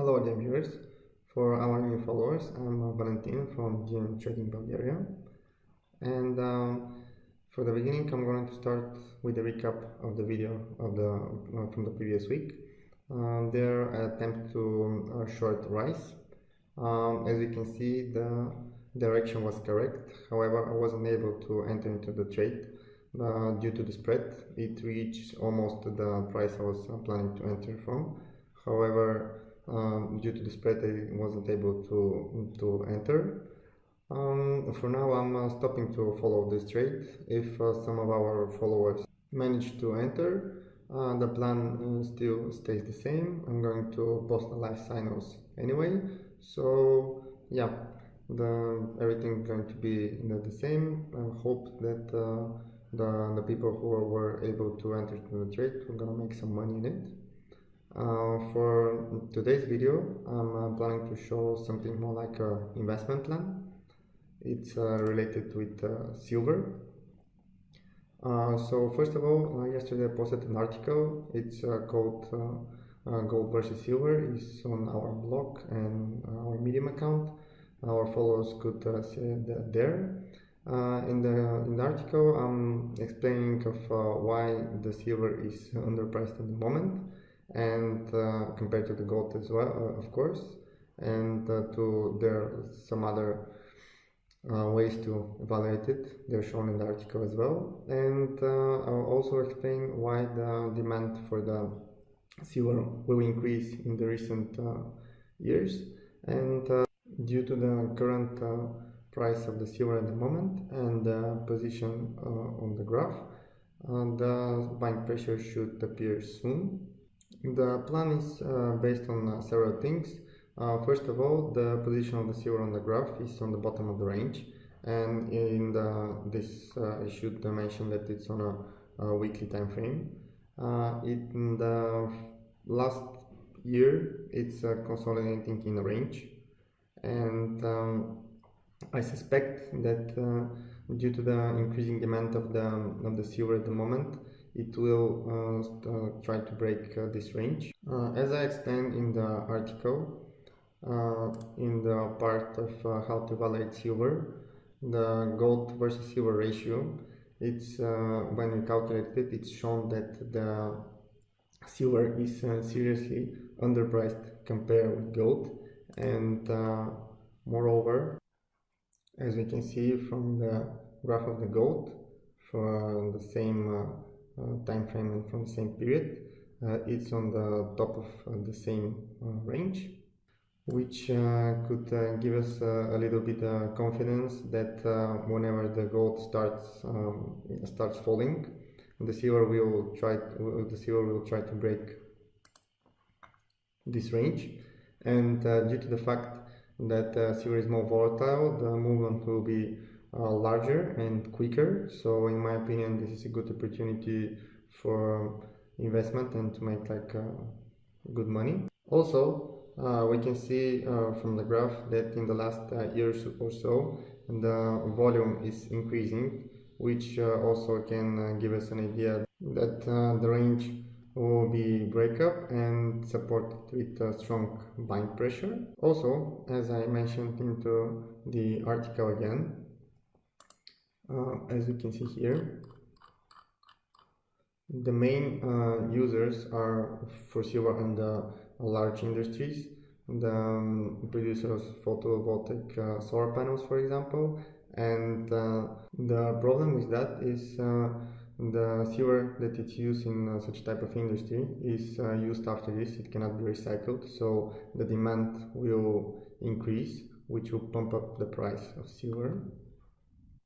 Hello again viewers. For our new followers, I'm uh, Valentin from GM Trading Bulgaria. And um, for the beginning, I'm going to start with a recap of the video of the uh, from the previous week. Um, there, I attempt to uh, short rice. Um, as you can see, the direction was correct. However, I wasn't able to enter into the trade uh, due to the spread. It reached almost the price I was uh, planning to enter from. However, um, due to the spread, I wasn't able to to enter. Um, for now, I'm uh, stopping to follow this trade. If uh, some of our followers manage to enter, uh, the plan uh, still stays the same. I'm going to post the live signals anyway. So yeah, the everything going to be the same. I hope that uh, the the people who were able to enter the trade are gonna make some money in it. Uh, for today's video, I'm uh, planning to show something more like an investment plan. It's uh, related with uh, silver. Uh, so first of all, uh, yesterday I posted an article. It's called Gold versus Silver. It's on our blog and our Medium account. Our followers could see that there. in the in the article, I'm explaining of why the silver is underpriced at the moment and uh, compared to the gold as well uh, of course and uh, to there are some other uh, ways to evaluate it. They're shown in the article as well. And uh, I'll also explain why the demand for the silver will increase in the recent uh, years. And due to the current price of the silver at the moment and the position on the graph the buying pressure should appear soon the plan is uh, based on uh, several things. Uh, first of all, the position of the silver on the graph is on the bottom of the range, and in the, this I should mention that it's on a, a weekly time frame. in the last year, it's consolidating in a range, and um, I suspect that uh, due to the increasing demand of the of the silver at the moment, it will uh, uh, try to break uh, this range. Uh, as I explained in the article, uh, in the part of uh, how to evaluate silver, the gold versus silver ratio, it's when we calculate it, it's shown that the silver is seriously underpriced compared with gold and moreover as we can see from the graph of the gold for the same time frame and from the same period uh, it's on the top of uh, the same range which could give us a little bit of confidence that whenever the gold starts um, starts falling the silver will try to, the silver will try to break this range. And uh, due to the fact that uh, silver is more volatile the movement will be uh, larger and quicker so in my opinion this is a good opportunity for investment and to make like uh, good money also uh, we can see uh, from the graph that in the last years or so the volume is increasing which also can give us an idea that the range will be breakup and supported with a strong buying pressure. Also, as I mentioned into the article again, uh, as you can see here the main uh, users are for silver and uh, large industries. The um, producers of photovoltaic uh, solar panels for example. And uh, the problem with that is uh, the silver that it's used in uh, such type of industry is used after this. It cannot be recycled. So the demand will increase which will pump up the price of silver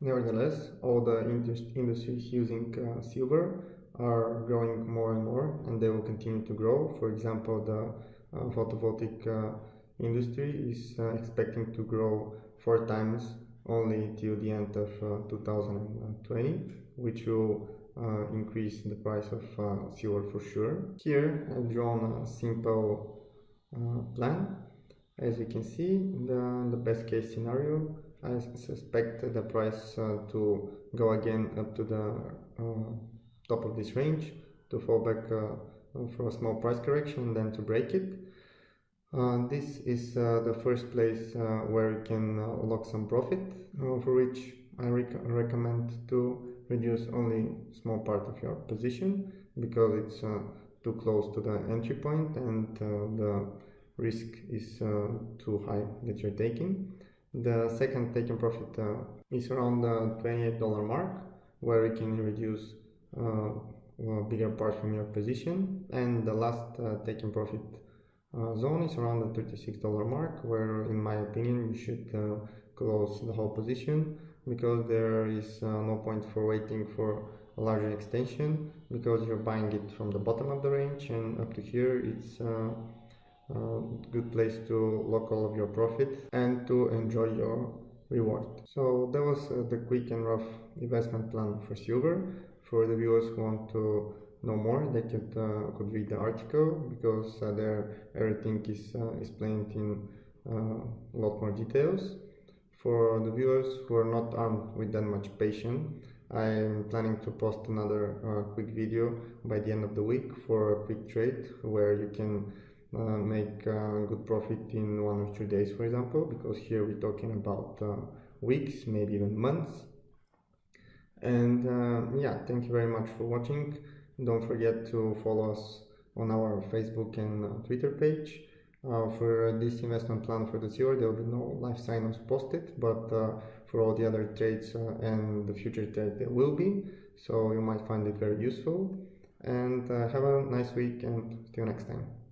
Nevertheless, all the industries using uh, silver are growing more and more and they will continue to grow. For example, the uh, photovoltaic uh, industry is uh, expecting to grow four times only till the end of uh, 2020, which will uh, increase the price of silver for sure. Here I've drawn a simple plan. As you can see, the, the best case scenario I suspect the price uh, to go again up to the uh, top of this range to fall back uh, for a small price correction then to break it. Uh, this is uh, the first place uh, where you can uh, lock some profit, uh, for which I rec recommend to reduce only small part of your position because it's uh, too close to the entry point and the risk is too high that you're taking. The second taking profit is around the $28 mark where you can reduce a bigger part from your position. And the last taking profit uh, zone is around the $36 mark where in my opinion you should uh, close the whole position because there is uh, no point for waiting for a larger extension because you're buying it from the bottom of the range and up to here it's a good place to lock all of your profit and to enjoy your reward. So that was uh, the quick and rough investment plan for silver. For the viewers who want to know more, they could, uh, could read the article because uh, there everything is uh, explained in a lot more details. For the viewers who are not armed with that much patience, I'm planning to post another uh, quick video by the end of the week for a quick trade where you can uh, make uh, good profit in one or two days for example because here we're talking about weeks maybe even months and yeah thank you very much for watching don't forget to follow us on our Facebook and uh, Twitter page. Uh, for this investment plan for this year, there will be no live sign-ups posted, but uh, for all the other trades uh, and the future trade, there will be. So you might find it very useful. And uh, have a nice week and you next time.